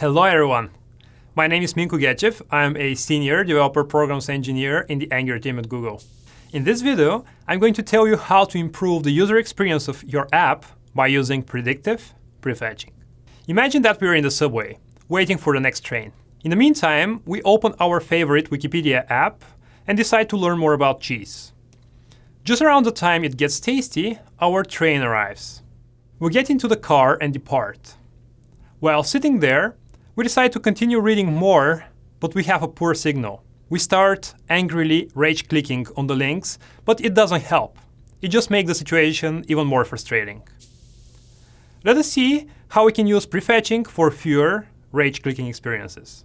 Hello everyone! My name is Minko Gechev. I'm a senior developer programs engineer in the Angular team at Google. In this video, I'm going to tell you how to improve the user experience of your app by using predictive prefetching. Imagine that we're in the subway, waiting for the next train. In the meantime, we open our favorite Wikipedia app and decide to learn more about cheese. Just around the time it gets tasty, our train arrives. We get into the car and depart. While sitting there, we decide to continue reading more, but we have a poor signal. We start angrily rage-clicking on the links, but it doesn't help. It just makes the situation even more frustrating. Let us see how we can use prefetching for fewer rage-clicking experiences.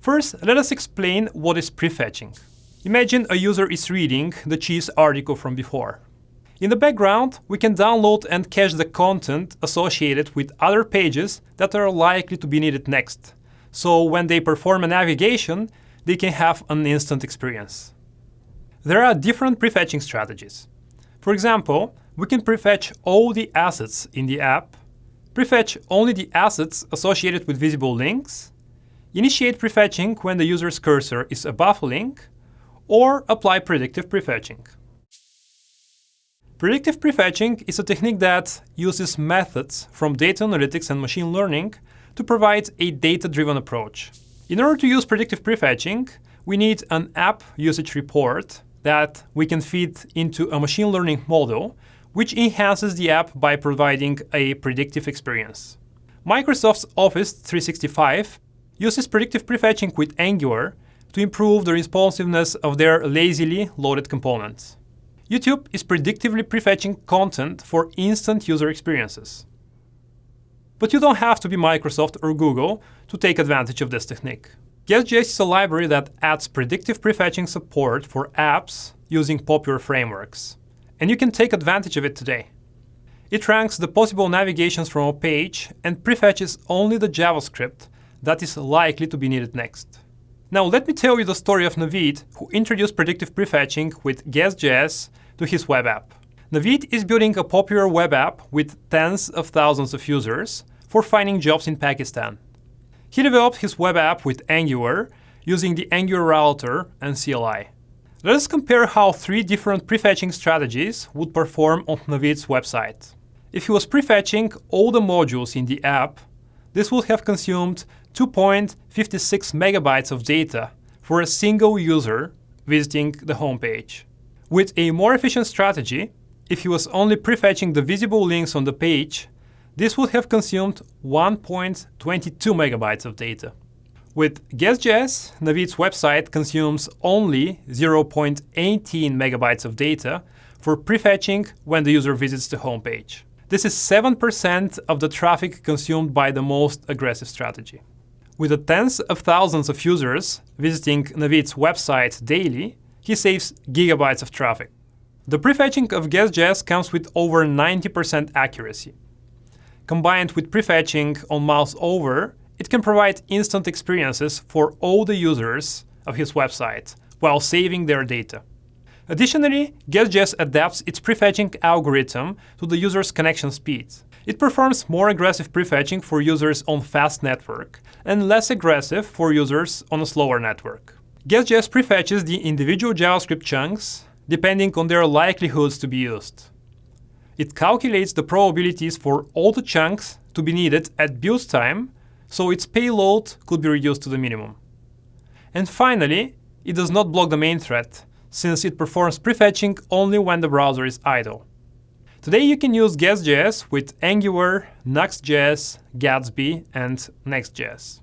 First, let us explain what is prefetching. Imagine a user is reading the cheese article from before. In the background, we can download and cache the content associated with other pages that are likely to be needed next. So when they perform a navigation, they can have an instant experience. There are different prefetching strategies. For example, we can prefetch all the assets in the app, prefetch only the assets associated with visible links, initiate prefetching when the user's cursor is above a link, or apply predictive prefetching. Predictive prefetching is a technique that uses methods from data analytics and machine learning to provide a data-driven approach. In order to use predictive prefetching, we need an app usage report that we can feed into a machine learning model, which enhances the app by providing a predictive experience. Microsoft's Office 365 uses predictive prefetching with Angular to improve the responsiveness of their lazily loaded components. YouTube is predictively prefetching content for instant user experiences. But you don't have to be Microsoft or Google to take advantage of this technique. GuessJS is a library that adds predictive prefetching support for apps using popular frameworks, and you can take advantage of it today. It ranks the possible navigations from a page and prefetches only the JavaScript that is likely to be needed next. Now let me tell you the story of Navid, who introduced predictive prefetching with GuessJS to his web app. Navid is building a popular web app with tens of thousands of users for finding jobs in Pakistan. He developed his web app with Angular using the Angular router and CLI. Let us compare how three different prefetching strategies would perform on Navid's website. If he was prefetching all the modules in the app, this would have consumed 2.56 megabytes of data for a single user visiting the homepage. With a more efficient strategy, if he was only prefetching the visible links on the page, this would have consumed 1.22 megabytes of data. With GuessJS, Navid's website consumes only 0.18 megabytes of data for prefetching when the user visits the homepage. This is 7% of the traffic consumed by the most aggressive strategy. With the tens of thousands of users visiting Navid's website daily, he saves gigabytes of traffic. The prefetching of GuessJS comes with over 90% accuracy. Combined with prefetching on mouse over, it can provide instant experiences for all the users of his website while saving their data. Additionally, GuessJS adapts its prefetching algorithm to the user's connection speed. It performs more aggressive prefetching for users on fast network and less aggressive for users on a slower network. GuessJS prefetches the individual JavaScript chunks depending on their likelihoods to be used. It calculates the probabilities for all the chunks to be needed at build time, so its payload could be reduced to the minimum. And finally, it does not block the main thread, since it performs prefetching only when the browser is idle. Today you can use GuessJS with Angular, Nuxt.js, Gatsby, and Next.js.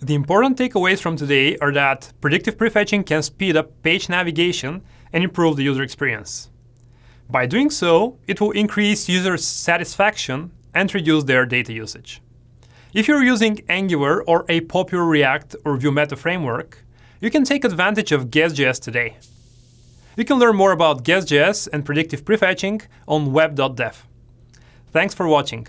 The important takeaways from today are that predictive prefetching can speed up page navigation and improve the user experience. By doing so, it will increase user satisfaction and reduce their data usage. If you're using Angular or a popular React or Vue Meta framework, you can take advantage of GuessJS today. You can learn more about GuessJS and predictive prefetching on web.dev. Thanks for watching.